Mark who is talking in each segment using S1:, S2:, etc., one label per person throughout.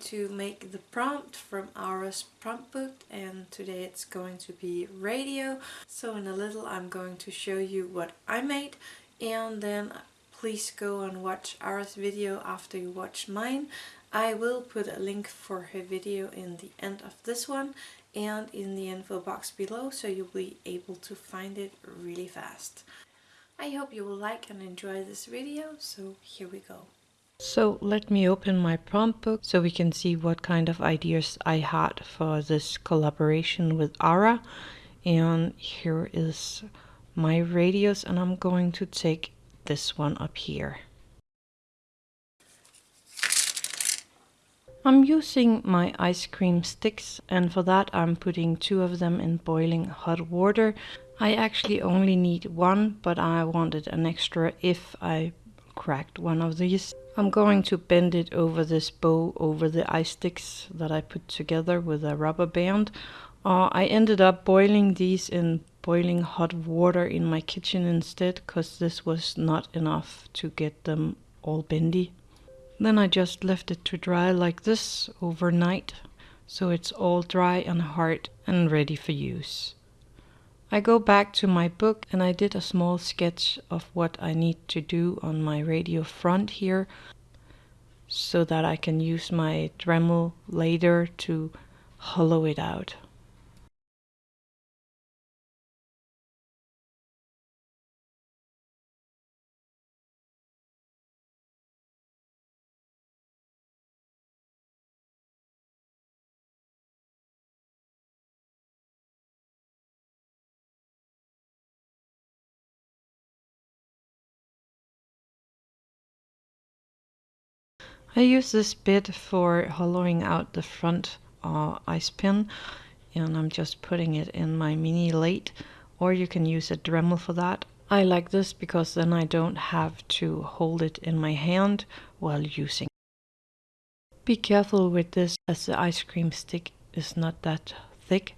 S1: to make the prompt from Aura's prompt book and today it's going to be radio. So in a little I'm going to show you what I made and then uh, please go and watch Aura's video after you watch mine. I will put a link for her video in the end of this one and in the info box below so you'll be able to find it really fast. I hope you will like and enjoy this video, so here we go.
S2: So let me open my prompt book so we can see what kind of ideas I had for this collaboration with Ara. And here is my radius and I'm going to take this one up here. I'm using my ice cream sticks and for that I'm putting two of them in boiling hot water. I actually only need one but I wanted an extra if I cracked one of these. I'm going to bend it over this bow over the ice sticks that I put together with a rubber band. Uh, I ended up boiling these in boiling hot water in my kitchen instead because this was not enough to get them all bendy. Then I just left it to dry like this overnight so it's all dry and hard and ready for use. I go back to my book and I did a small sketch of what I need to do on my radio front here so that I can use my Dremel later to hollow it out. I use this bit for hollowing out the front uh, ice pin and I'm just putting it in my mini lathe or you can use a Dremel for that. I like this because then I don't have to hold it in my hand while using. Be careful with this as the ice cream stick is not that thick.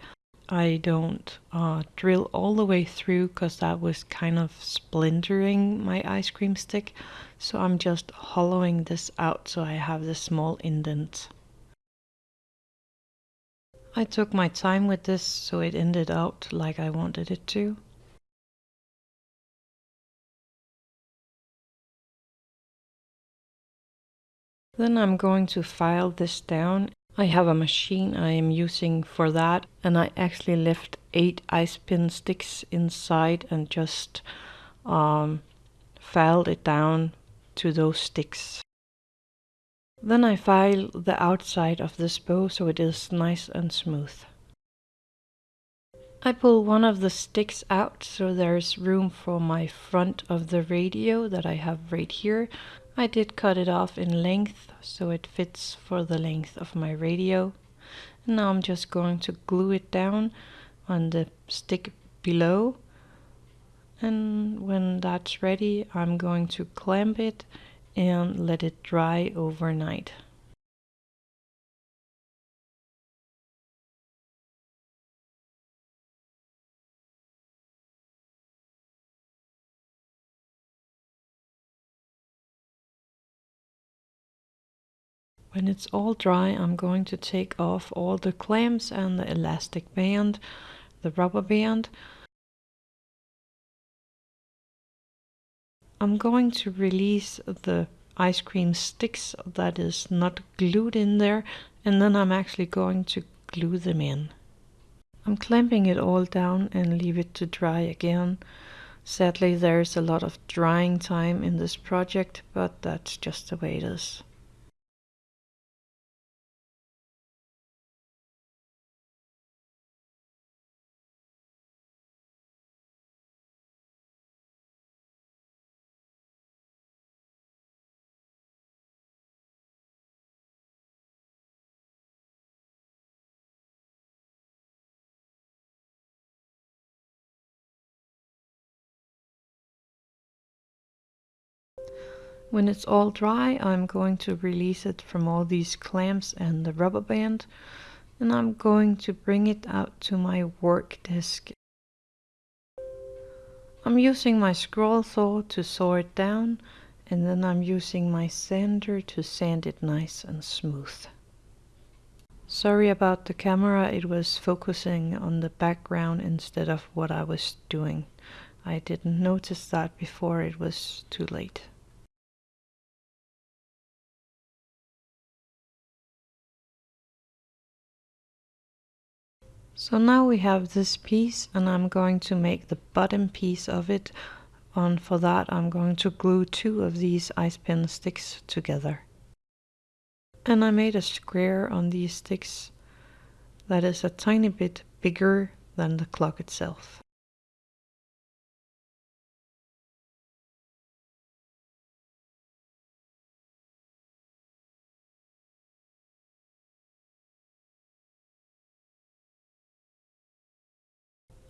S2: I don't uh, drill all the way through because that was kind of splintering my ice cream stick. So I'm just hollowing this out so I have the small indent. I took my time with this so it ended out like I wanted it to. Then I'm going to file this down I have a machine I am using for that and I actually left eight ice pin sticks inside and just um, filed it down to those sticks. Then I file the outside of this bow so it is nice and smooth. I pull one of the sticks out so there's room for my front of the radio that I have right here I did cut it off in length so it fits for the length of my radio. And now I'm just going to glue it down on the stick below. And when that's ready, I'm going to clamp it and let it dry overnight. When it's all dry, I'm going to take off all the clamps and the elastic band, the rubber band. I'm going to release the ice cream sticks that is not glued in there and then I'm actually going to glue them in. I'm clamping it all down and leave it to dry again. Sadly there's a lot of drying time in this project, but that's just the way it is. When it's all dry, I'm going to release it from all these clamps and the rubber band. And I'm going to bring it out to my work desk. I'm using my scroll saw to saw it down and then I'm using my sander to sand it nice and smooth. Sorry about the camera, it was focusing on the background instead of what I was doing. I didn't notice that before it was too late. So now we have this piece and I'm going to make the bottom piece of it and for that I'm going to glue two of these ice pin sticks together. And I made a square on these sticks that is a tiny bit bigger than the clock itself.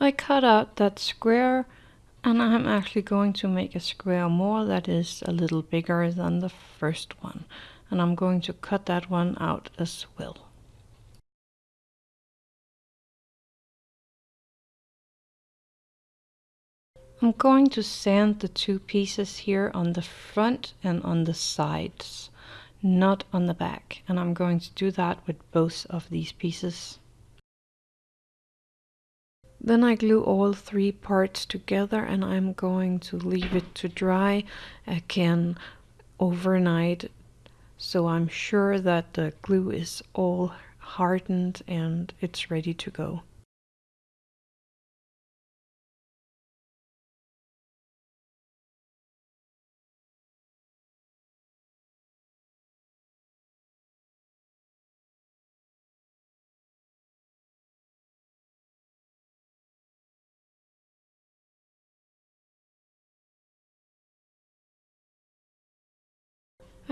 S2: I cut out that square and I'm actually going to make a square more that is a little bigger than the first one and I'm going to cut that one out as well. I'm going to sand the two pieces here on the front and on the sides, not on the back. And I'm going to do that with both of these pieces. Then I glue all three parts together and I'm going to leave it to dry again overnight so I'm sure that the glue is all hardened and it's ready to go.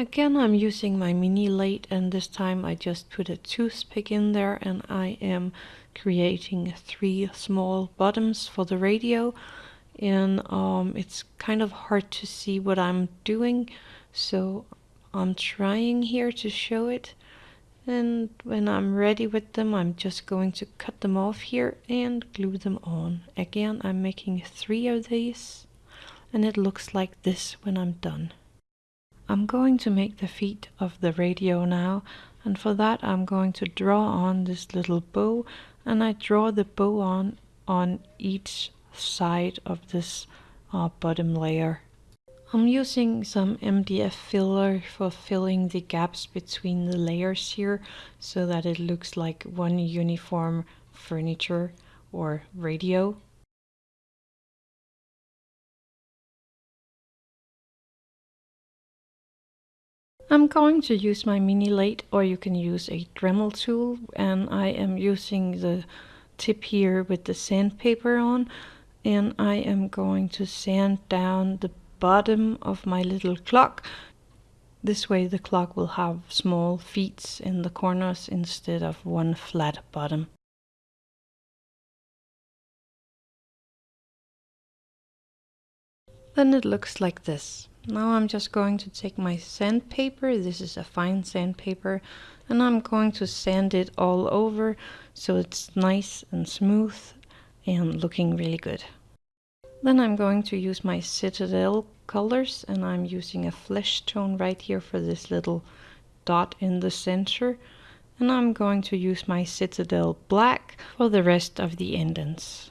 S2: Again I'm using my mini lathe and this time I just put a toothpick in there and I am creating three small bottoms for the radio and um, it's kind of hard to see what I'm doing so I'm trying here to show it and when I'm ready with them I'm just going to cut them off here and glue them on. Again I'm making three of these and it looks like this when I'm done. I'm going to make the feet of the radio now and for that I'm going to draw on this little bow and I draw the bow on on each side of this uh, bottom layer. I'm using some MDF filler for filling the gaps between the layers here so that it looks like one uniform furniture or radio. I'm going to use my mini lathe or you can use a Dremel tool and I am using the tip here with the sandpaper on and I am going to sand down the bottom of my little clock. This way the clock will have small feet in the corners instead of one flat bottom. Then it looks like this. Now I'm just going to take my sandpaper, this is a fine sandpaper, and I'm going to sand it all over so it's nice and smooth and looking really good. Then I'm going to use my Citadel colors and I'm using a flesh tone right here for this little dot in the center. And I'm going to use my Citadel black for the rest of the indents.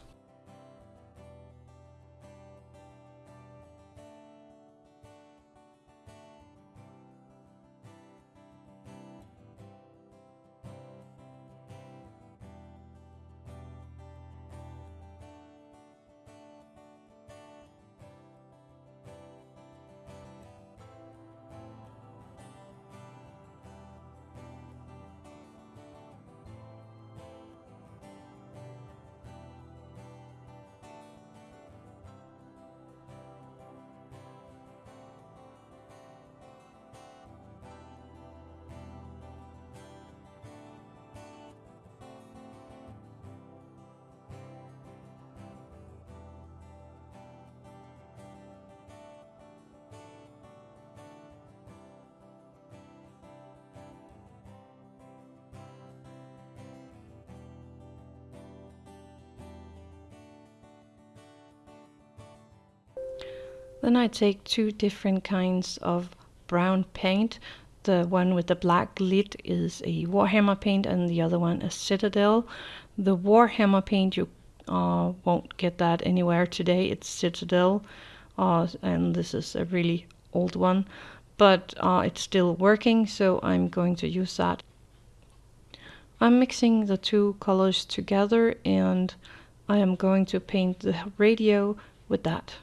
S2: Then I take two different kinds of brown paint. The one with the black lid is a Warhammer paint and the other one is Citadel. The Warhammer paint you uh, won't get that anywhere today. It's Citadel uh, and this is a really old one but uh, it's still working so I'm going to use that. I'm mixing the two colors together and I am going to paint the radio with that.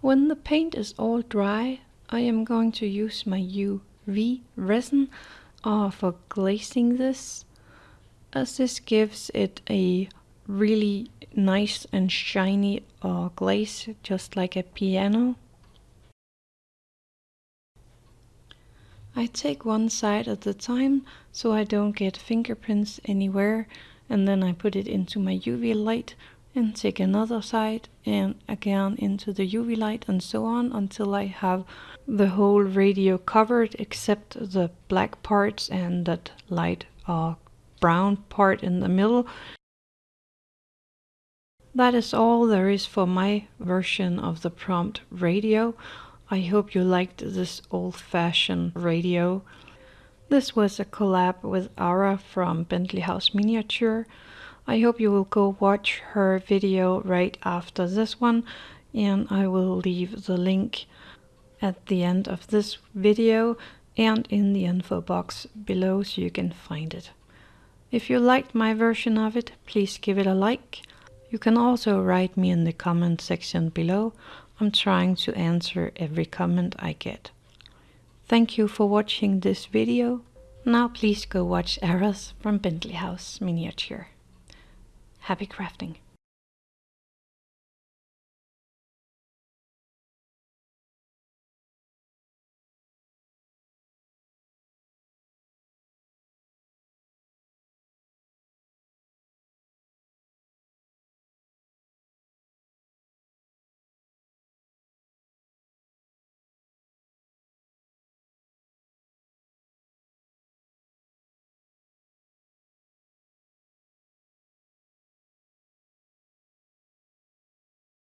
S2: When the paint is all dry, I am going to use my UV resin uh, for glazing this, as this gives it a really nice and shiny uh, glaze, just like a piano. I take one side at a time so I don't get fingerprints anywhere and then I put it into my UV light and take another side and again into the UV light and so on until I have the whole radio covered except the black parts and that light uh, brown part in the middle. That is all there is for my version of the prompt radio. I hope you liked this old-fashioned radio. This was a collab with Ara from Bentley House Miniature. I hope you will go watch her video right after this one and I will leave the link at the end of this video and in the info box below so you can find it. If you liked my version of it, please give it a like You can also write me in the comment section below. I'm trying to answer every comment I get. Thank you for watching this video. Now please go watch Eras from Bentley House Miniature. Happy crafting!